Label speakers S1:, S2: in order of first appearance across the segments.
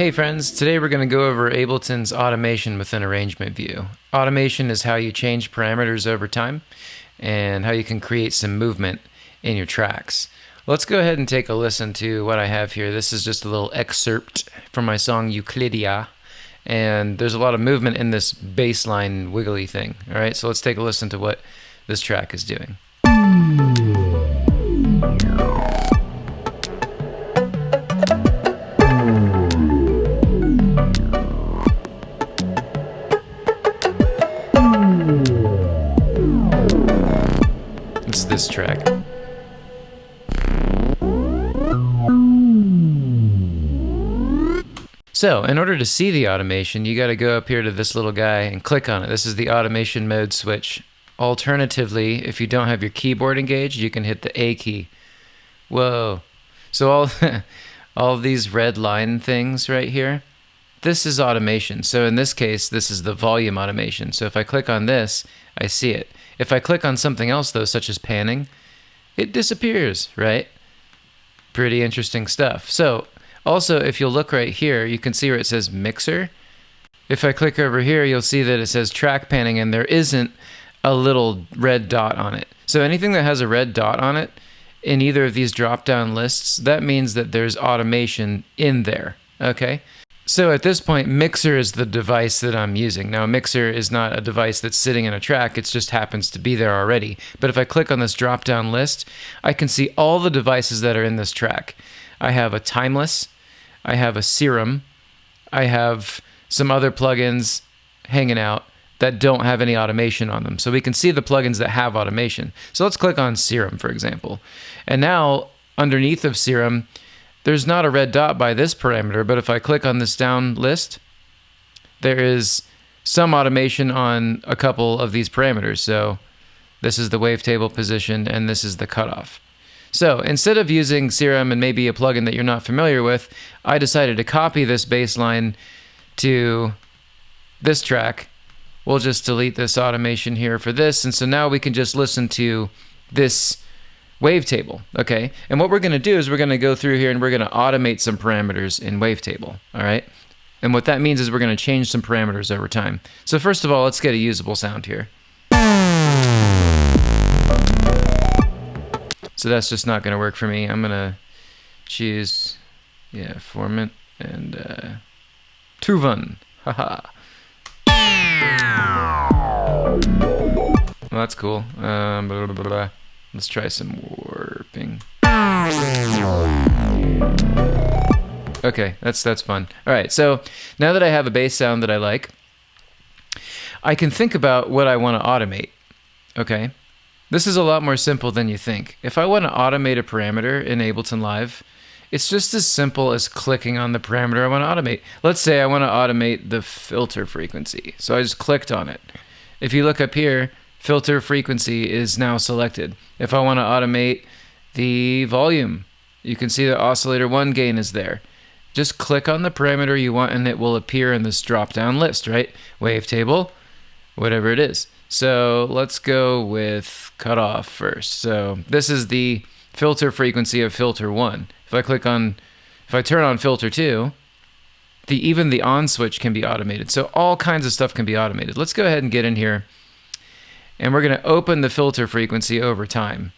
S1: Hey friends, today we're going to go over Ableton's automation within Arrangement View. Automation is how you change parameters over time and how you can create some movement in your tracks. Let's go ahead and take a listen to what I have here. This is just a little excerpt from my song Euclidia and there's a lot of movement in this bass line wiggly thing. All right, so let's take a listen to what this track is doing. This track. So, in order to see the automation, you got to go up here to this little guy and click on it. This is the automation mode switch. Alternatively, if you don't have your keyboard engaged, you can hit the A key. Whoa. So all all these red line things right here, this is automation. So in this case, this is the volume automation. So if I click on this, I see it. If I click on something else though, such as panning, it disappears, right? Pretty interesting stuff. So also, if you'll look right here, you can see where it says mixer. If I click over here, you'll see that it says track panning and there isn't a little red dot on it. So anything that has a red dot on it in either of these drop down lists, that means that there's automation in there. Okay. So at this point, Mixer is the device that I'm using. Now, Mixer is not a device that's sitting in a track, it just happens to be there already. But if I click on this drop down list, I can see all the devices that are in this track. I have a Timeless, I have a Serum, I have some other plugins hanging out that don't have any automation on them. So we can see the plugins that have automation. So let's click on Serum, for example. And now underneath of Serum, there's not a red dot by this parameter, but if I click on this down list, there is some automation on a couple of these parameters. So this is the wavetable position and this is the cutoff. So instead of using Serum and maybe a plugin that you're not familiar with, I decided to copy this baseline to this track. We'll just delete this automation here for this. And so now we can just listen to this wavetable, okay? And what we're going to do is we're going to go through here and we're going to automate some parameters in wavetable, all right? And what that means is we're going to change some parameters over time. So first of all, let's get a usable sound here. So that's just not going to work for me. I'm going to choose, yeah, Formant and uh, Tuvan. Haha. Well, that's cool. Um, blah, blah, blah, Let's try some warping. Okay, that's that's fun. All right, so now that I have a bass sound that I like, I can think about what I want to automate. Okay, this is a lot more simple than you think. If I want to automate a parameter in Ableton Live, it's just as simple as clicking on the parameter I want to automate. Let's say I want to automate the filter frequency. So I just clicked on it. If you look up here, filter frequency is now selected. If I want to automate the volume, you can see the oscillator 1 gain is there. Just click on the parameter you want and it will appear in this drop down list, right? Wavetable, whatever it is. So let's go with cutoff first. So this is the filter frequency of filter 1. If I click on, if I turn on filter 2, the even the on switch can be automated. So all kinds of stuff can be automated. Let's go ahead and get in here and we're going to open the filter frequency over time.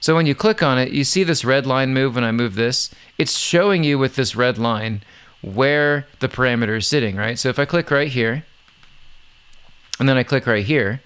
S1: So when you click on it, you see this red line move when I move this. It's showing you with this red line where the parameter is sitting, right? So if I click right here, and then I click right here,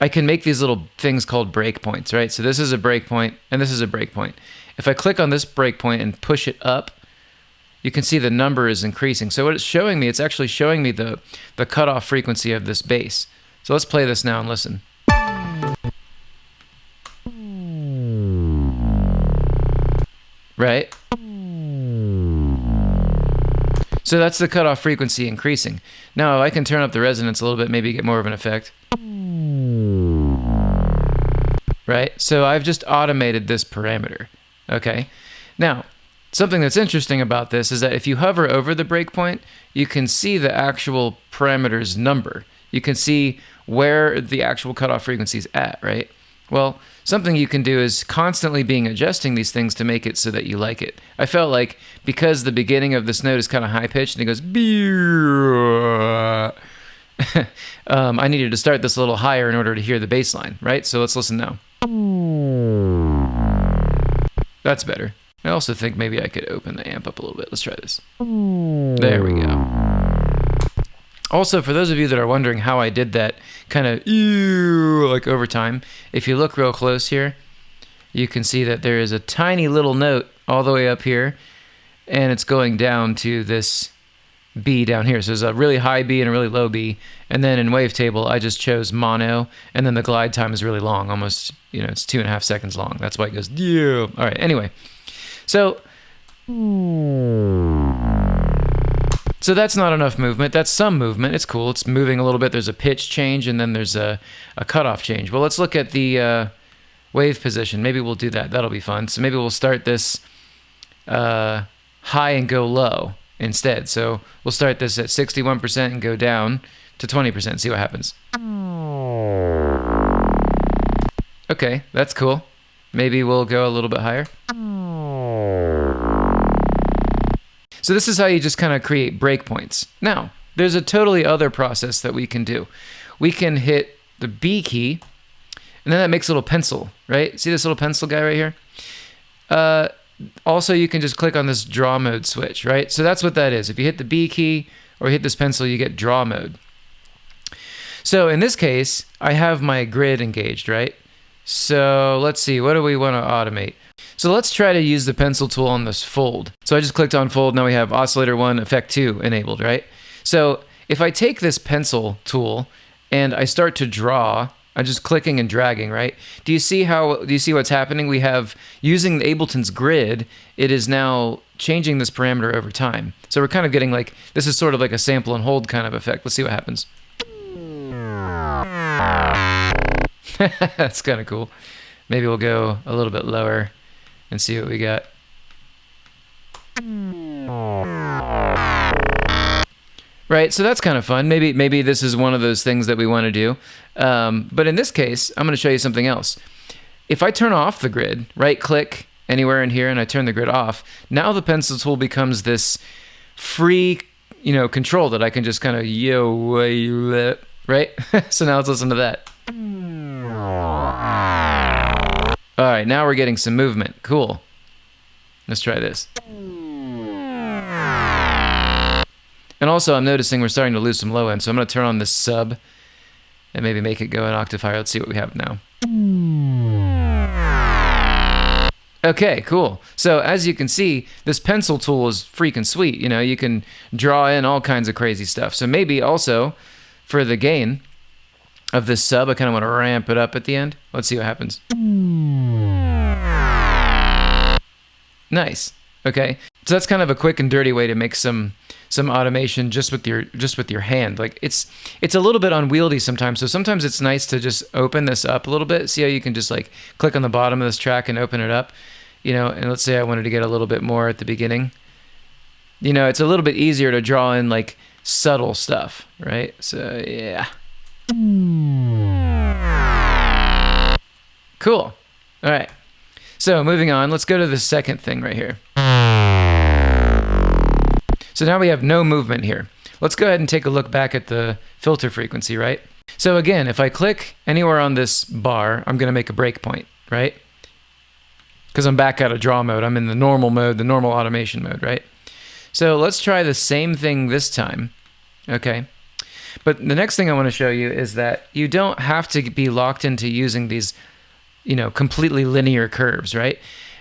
S1: I can make these little things called breakpoints, right? So this is a breakpoint, and this is a breakpoint. If I click on this breakpoint and push it up, you can see the number is increasing. So what it's showing me, it's actually showing me the, the cutoff frequency of this bass. So let's play this now and listen. Right? So that's the cutoff frequency increasing. Now I can turn up the resonance a little bit, maybe get more of an effect. Right? So I've just automated this parameter. Okay? Now, something that's interesting about this is that if you hover over the breakpoint, you can see the actual parameter's number you can see where the actual cutoff frequency is at, right? Well, something you can do is constantly being adjusting these things to make it so that you like it. I felt like because the beginning of this note is kind of high pitched and it goes, um, I needed to start this a little higher in order to hear the bass line, right? So let's listen now. That's better. I also think maybe I could open the amp up a little bit. Let's try this. There we go. Also, for those of you that are wondering how I did that kind of like over time, if you look real close here, you can see that there is a tiny little note all the way up here, and it's going down to this B down here. So there's a really high B and a really low B. And then in wavetable, I just chose mono, and then the glide time is really long, almost, you know, it's two and a half seconds long. That's why it goes, yeah. All right, anyway. So, so that's not enough movement. That's some movement. It's cool. It's moving a little bit. There's a pitch change, and then there's a, a cutoff change. Well, let's look at the uh, wave position. Maybe we'll do that. That'll be fun. So maybe we'll start this uh, high and go low instead. So we'll start this at 61% and go down to 20%. See what happens. Okay, that's cool. Maybe we'll go a little bit higher. So this is how you just kind of create breakpoints. Now, there's a totally other process that we can do. We can hit the B key, and then that makes a little pencil, right? See this little pencil guy right here? Uh, also, you can just click on this draw mode switch, right? So that's what that is. If you hit the B key or hit this pencil, you get draw mode. So in this case, I have my grid engaged, right? So let's see, what do we want to automate? So let's try to use the pencil tool on this fold. So I just clicked on fold, now we have oscillator 1, effect 2 enabled, right? So if I take this pencil tool and I start to draw I'm just clicking and dragging, right? Do you see how, do you see what's happening? We have, using Ableton's grid, it is now changing this parameter over time. So we're kind of getting like, this is sort of like a sample and hold kind of effect. Let's see what happens. That's kind of cool. Maybe we'll go a little bit lower and see what we got. Right, so that's kind of fun. Maybe maybe this is one of those things that we want to do. Um, but in this case, I'm going to show you something else. If I turn off the grid, right click anywhere in here and I turn the grid off, now the pencil tool becomes this free, you know, control that I can just kind of yo, right? so now let's listen to that. All right, now we're getting some movement. Cool. Let's try this. And also, I'm noticing we're starting to lose some low end, so I'm going to turn on this sub and maybe make it go an octave higher. Let's see what we have now. Okay, cool. So as you can see, this pencil tool is freaking sweet. You know, you can draw in all kinds of crazy stuff. So maybe also for the gain of this sub, I kind of want to ramp it up at the end. Let's see what happens. Nice. Okay. So that's kind of a quick and dirty way to make some some automation just with your just with your hand. Like it's it's a little bit unwieldy sometimes. So sometimes it's nice to just open this up a little bit. See how you can just like click on the bottom of this track and open it up. You know, and let's say I wanted to get a little bit more at the beginning. You know, it's a little bit easier to draw in like subtle stuff, right? So yeah. Cool. All right. So moving on, let's go to the second thing right here. So now we have no movement here. Let's go ahead and take a look back at the filter frequency, right? So again, if I click anywhere on this bar, I'm going to make a breakpoint, right? Because I'm back out of draw mode. I'm in the normal mode, the normal automation mode, right? So let's try the same thing this time, okay? But the next thing I want to show you is that you don't have to be locked into using these, you know, completely linear curves, right?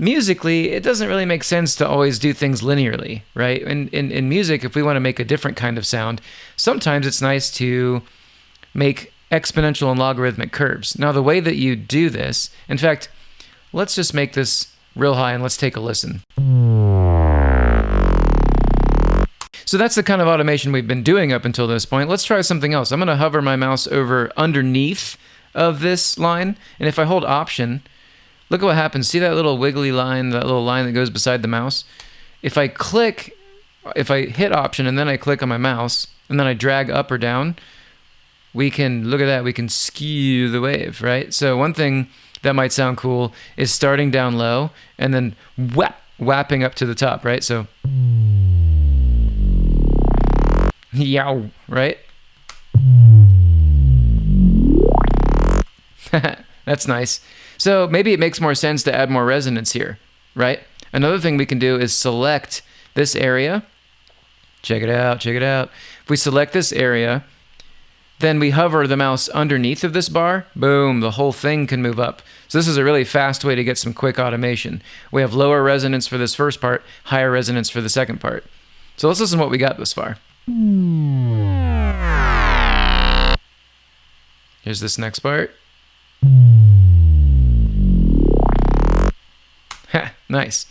S1: musically, it doesn't really make sense to always do things linearly, right? In, in, in music, if we want to make a different kind of sound, sometimes it's nice to make exponential and logarithmic curves. Now, the way that you do this, in fact, let's just make this real high and let's take a listen. So that's the kind of automation we've been doing up until this point. Let's try something else. I'm going to hover my mouse over underneath of this line, and if I hold Option, Look at what happens. See that little wiggly line, that little line that goes beside the mouse? If I click, if I hit option and then I click on my mouse and then I drag up or down, we can look at that. We can skew the wave, right? So one thing that might sound cool is starting down low and then whap, whapping up to the top, right? So yow, right? That's nice. So maybe it makes more sense to add more resonance here, right? Another thing we can do is select this area. Check it out, check it out. If we select this area, then we hover the mouse underneath of this bar, boom, the whole thing can move up. So this is a really fast way to get some quick automation. We have lower resonance for this first part, higher resonance for the second part. So let's listen to what we got this far. Hmm. Here's this next part. Ha, nice.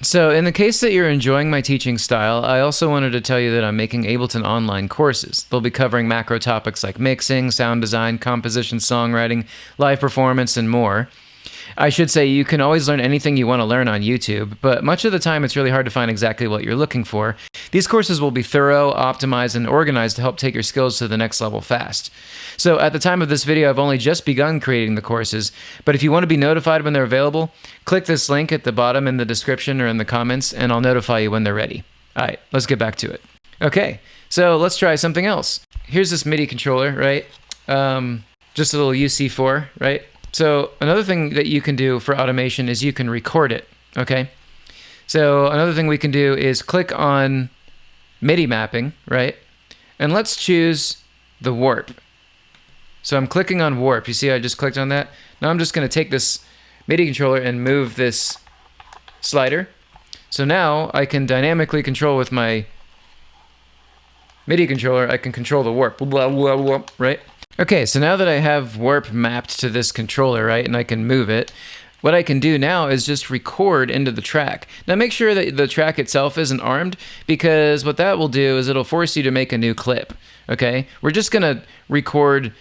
S1: So, in the case that you're enjoying my teaching style, I also wanted to tell you that I'm making Ableton online courses. They'll be covering macro topics like mixing, sound design, composition, songwriting, live performance, and more. I should say you can always learn anything you want to learn on YouTube, but much of the time it's really hard to find exactly what you're looking for. These courses will be thorough, optimized, and organized to help take your skills to the next level fast. So at the time of this video, I've only just begun creating the courses, but if you want to be notified when they're available, click this link at the bottom in the description or in the comments, and I'll notify you when they're ready. All right, let's get back to it. Okay, so let's try something else. Here's this MIDI controller, right? Um, just a little UC4, right? So another thing that you can do for automation is you can record it, okay? So another thing we can do is click on MIDI mapping, right? And let's choose the warp. So I'm clicking on warp. You see I just clicked on that? Now I'm just going to take this MIDI controller and move this slider. So now I can dynamically control with my MIDI controller, I can control the warp, blah, blah, blah, right? Okay, so now that I have warp mapped to this controller, right, and I can move it, what I can do now is just record into the track. Now make sure that the track itself isn't armed because what that will do is it'll force you to make a new clip, okay? We're just gonna record,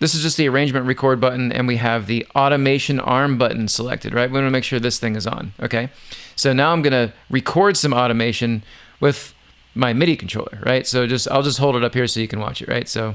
S1: this is just the arrangement record button and we have the automation arm button selected, right? We wanna make sure this thing is on, okay? So now I'm gonna record some automation with my MIDI controller, right? So just, I'll just hold it up here so you can watch it, right? So.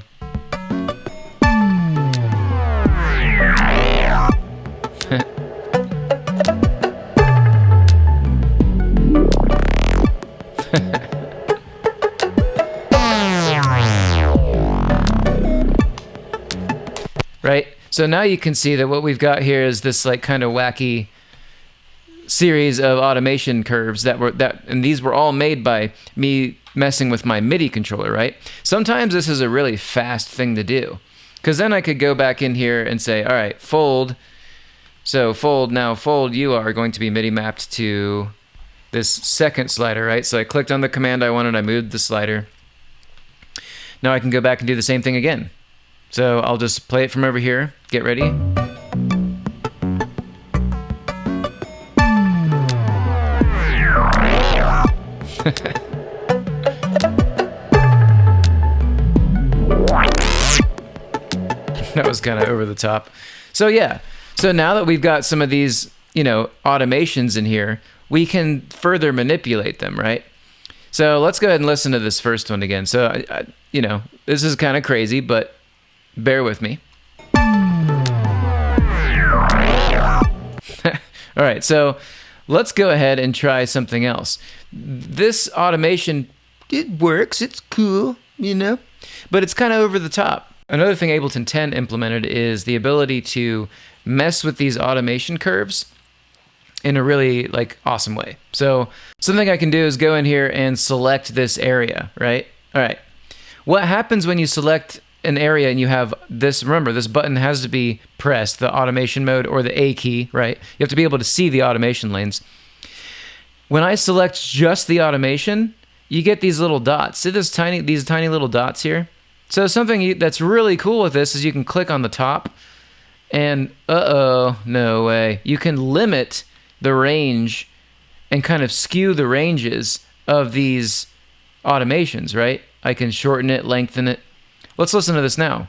S1: So now you can see that what we've got here is this like kind of wacky series of automation curves that were that and these were all made by me messing with my MIDI controller, right? Sometimes this is a really fast thing to do. Cuz then I could go back in here and say, "All right, fold so fold now fold you are going to be MIDI mapped to this second slider, right? So I clicked on the command I wanted, I moved the slider. Now I can go back and do the same thing again. So I'll just play it from over here. Get ready. that was kind of over the top. So yeah, so now that we've got some of these, you know, automations in here, we can further manipulate them, right? So let's go ahead and listen to this first one again. So, I, I, you know, this is kind of crazy, but bear with me. All right, so let's go ahead and try something else. This automation, it works, it's cool, you know, but it's kind of over the top. Another thing Ableton 10 implemented is the ability to mess with these automation curves in a really like awesome way. So something I can do is go in here and select this area, right? All right. What happens when you select an area and you have this, remember this button has to be pressed, the automation mode or the A key, right? You have to be able to see the automation lanes. When I select just the automation, you get these little dots. See this tiny, these tiny little dots here? So something that's really cool with this is you can click on the top and uh-oh, no way. You can limit the range and kind of skew the ranges of these automations, right? I can shorten it, lengthen it. Let's listen to this now.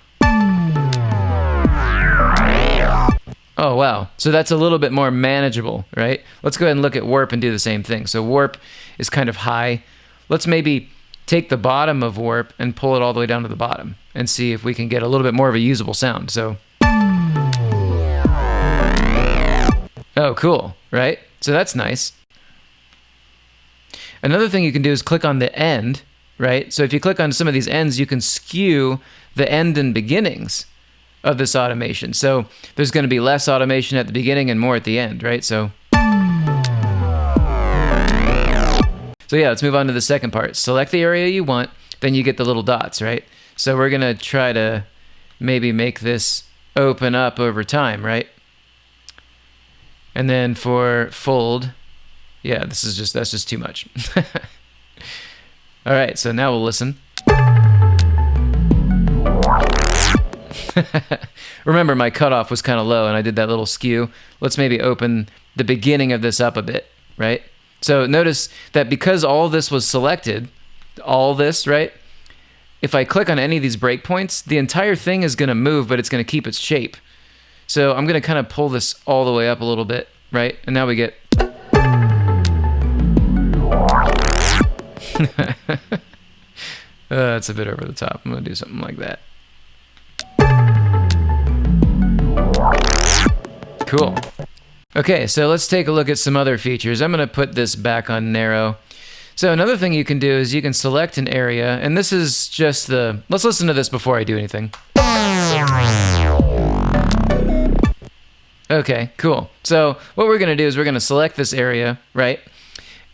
S1: Oh, wow. So that's a little bit more manageable, right? Let's go ahead and look at warp and do the same thing. So warp is kind of high. Let's maybe take the bottom of warp and pull it all the way down to the bottom and see if we can get a little bit more of a usable sound. So, oh, cool, right? So that's nice. Another thing you can do is click on the end, right? So if you click on some of these ends, you can skew the end and beginnings of this automation. So there's going to be less automation at the beginning and more at the end, right? So So yeah, let's move on to the second part. Select the area you want, then you get the little dots, right? So we're going to try to maybe make this open up over time, right? And then for fold, yeah, this is just that's just too much. All right, so now we'll listen. Remember, my cutoff was kind of low and I did that little skew. Let's maybe open the beginning of this up a bit, right? So notice that because all this was selected, all this, right? If I click on any of these breakpoints, the entire thing is going to move, but it's going to keep its shape. So I'm going to kind of pull this all the way up a little bit, right? And now we get... uh, that's a bit over the top. I'm going to do something like that. Cool. Okay, so let's take a look at some other features. I'm going to put this back on narrow. So another thing you can do is you can select an area, and this is just the... Let's listen to this before I do anything. Okay, cool. So what we're going to do is we're going to select this area, right?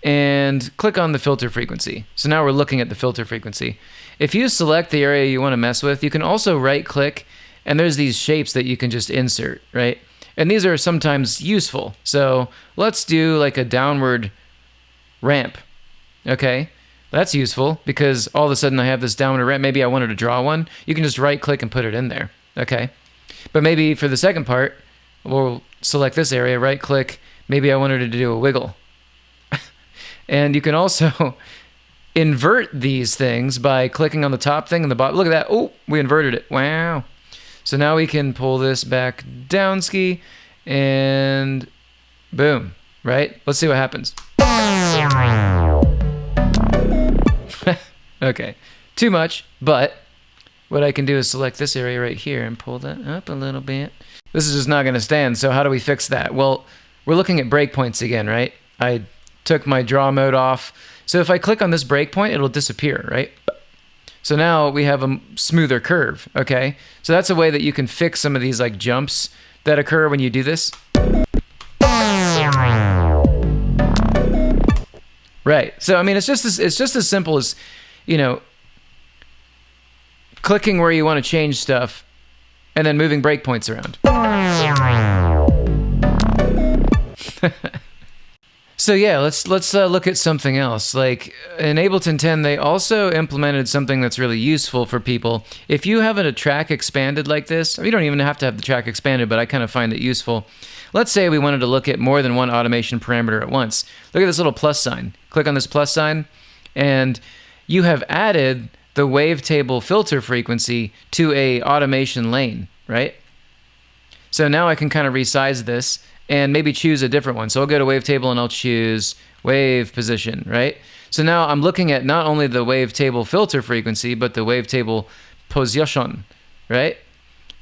S1: And click on the filter frequency. So now we're looking at the filter frequency. If you select the area you want to mess with, you can also right click, and there's these shapes that you can just insert, right? And these are sometimes useful. So let's do like a downward ramp. Okay, that's useful because all of a sudden I have this downward ramp. Maybe I wanted to draw one. You can just right click and put it in there. Okay, but maybe for the second part, we'll select this area, right click. Maybe I wanted to do a wiggle. And you can also invert these things by clicking on the top thing and the bottom. Look at that. Oh, we inverted it. Wow. So now we can pull this back down ski and boom, right? Let's see what happens. okay, too much, but what I can do is select this area right here and pull that up a little bit. This is just not going to stand, so how do we fix that? Well, we're looking at breakpoints again, right? I took my draw mode off. So if I click on this breakpoint, it'll disappear, right? So now we have a smoother curve, okay? So that's a way that you can fix some of these like jumps that occur when you do this. Right. So I mean, it's just as, it's just as simple as, you know, clicking where you want to change stuff, and then moving breakpoints around. So yeah, let's let's uh, look at something else. Like in Ableton 10, they also implemented something that's really useful for people. If you have a track expanded like this, you don't even have to have the track expanded, but I kind of find it useful. Let's say we wanted to look at more than one automation parameter at once. Look at this little plus sign. Click on this plus sign, and you have added the wavetable filter frequency to a automation lane, right? So now I can kind of resize this and maybe choose a different one. So I'll go to wavetable and I'll choose wave position, right? So now I'm looking at not only the wavetable filter frequency, but the wavetable position, right?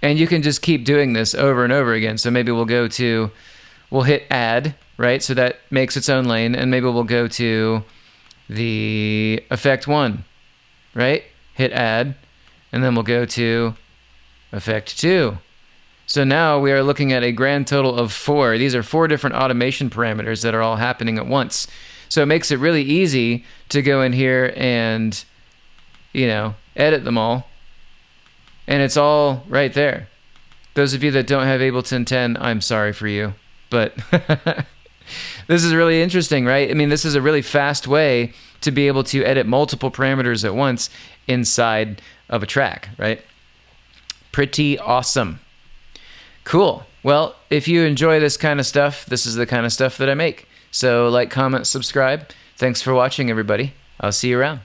S1: And you can just keep doing this over and over again. So maybe we'll go to, we'll hit add, right? So that makes its own lane. And maybe we'll go to the effect one, right? Hit add. And then we'll go to effect two, so now we are looking at a grand total of four. These are four different automation parameters that are all happening at once. So it makes it really easy to go in here and, you know, edit them all. And it's all right there. Those of you that don't have Ableton 10, I'm sorry for you. But this is really interesting, right? I mean, this is a really fast way to be able to edit multiple parameters at once inside of a track, right? Pretty awesome. Cool. Well, if you enjoy this kind of stuff, this is the kind of stuff that I make. So like, comment, subscribe. Thanks for watching, everybody. I'll see you around.